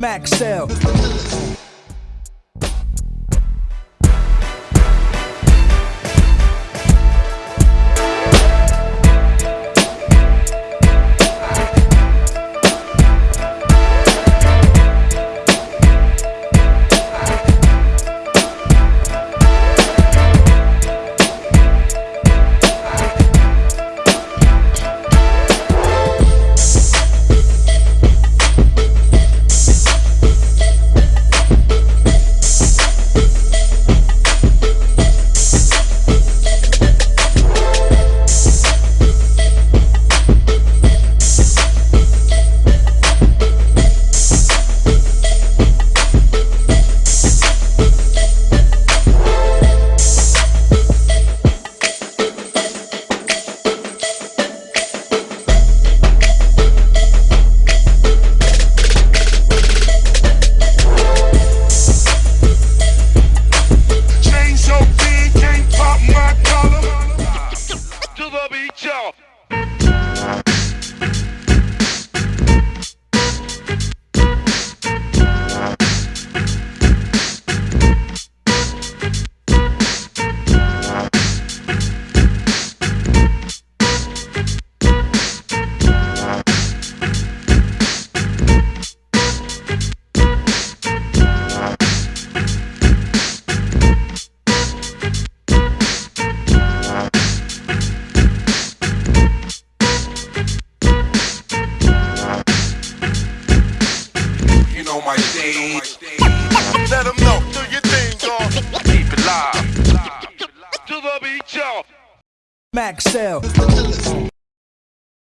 Maxell. You know my stage. Let them know, do your thing, dog. Keep it live. To the beach, y'all. Maxell.